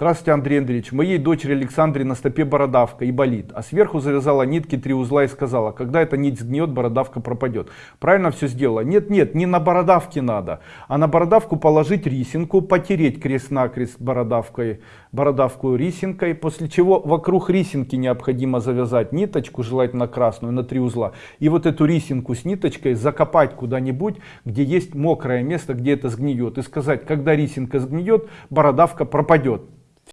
Здравствуйте, Андрей Андреевич. Моей дочери Александре на стопе бородавка и болит, а сверху завязала нитки три узла и сказала, когда эта нить сгниет, бородавка пропадет. Правильно все сделала? Нет, нет, не на бородавке надо, а на бородавку положить рисинку, потереть крест-накрест бородавкой, бородавку рисинкой, после чего вокруг рисинки необходимо завязать ниточку, желательно красную, на три узла. И вот эту рисинку с ниточкой закопать куда-нибудь, где есть мокрое место, где это сгниет. И сказать, когда рисинка сгниет, бородавка пропадет.